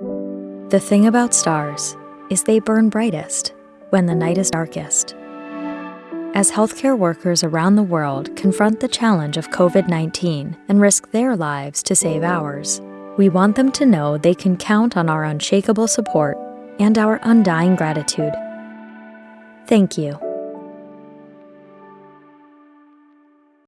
The thing about stars is they burn brightest when the night is darkest. As healthcare workers around the world confront the challenge of COVID 19 and risk their lives to save ours, we want them to know they can count on our unshakable support and our undying gratitude. Thank you.